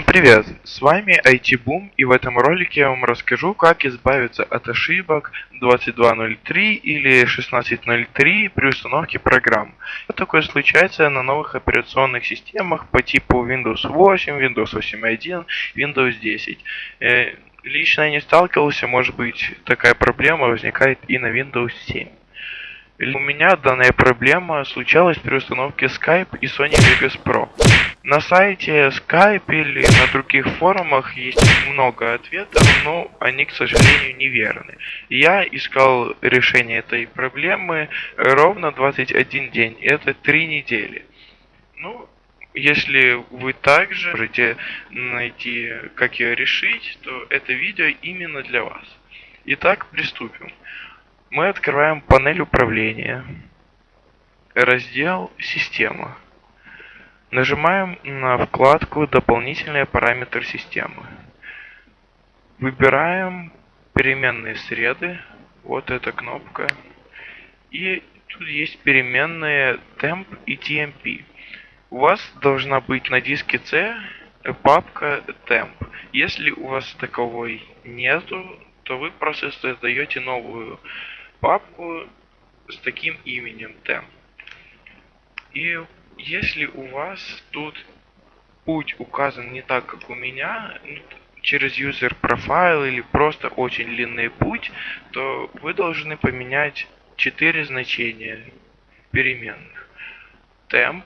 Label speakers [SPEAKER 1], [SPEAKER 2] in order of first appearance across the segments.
[SPEAKER 1] Привет, с вами IT-Boom и в этом ролике я вам расскажу, как избавиться от ошибок 22.03 или 16.03 при установке программ. Что такое случается на новых операционных системах по типу Windows 8, Windows 8.1, Windows 10. Э, лично я не сталкивался, может быть такая проблема возникает и на Windows 7. У меня данная проблема случалась при установке Skype и Sony Vegas Pro. На сайте Skype или на других форумах есть много ответов, но они, к сожалению, неверны. Я искал решение этой проблемы ровно 21 день, это 3 недели. Ну, если вы также можете найти, как ее решить, то это видео именно для вас. Итак, приступим. Мы открываем панель управления, раздел «Система». Нажимаем на вкладку «Дополнительные параметры системы». Выбираем переменные среды, вот эта кнопка. И тут есть переменные temp и tmp. У вас должна быть на диске C папка temp. Если у вас таковой нету, то вы просто создаете новую папку с таким именем temp. И если у вас тут путь указан не так, как у меня, ну, через user profile или просто очень длинный путь, то вы должны поменять четыре значения переменных. temp,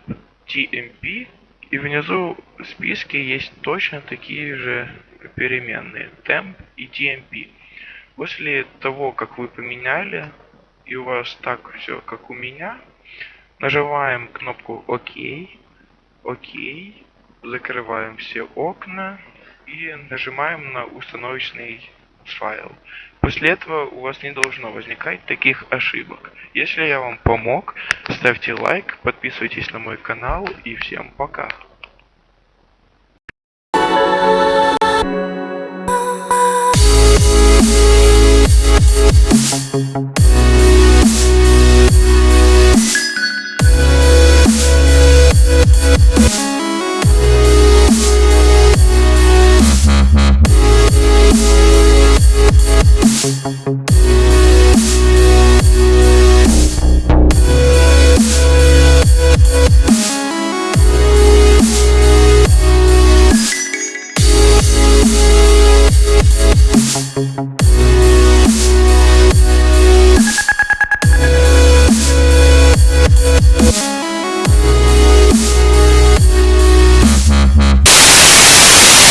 [SPEAKER 1] tmp и внизу в списке есть точно такие же переменные temp и tmp. После того, как вы поменяли, и у вас так все, как у меня, нажимаем кнопку ОК, ОК, закрываем все окна и нажимаем на установочный файл. После этого у вас не должно возникать таких ошибок. Если я вам помог, ставьте лайк, подписывайтесь на мой канал и всем пока. Thank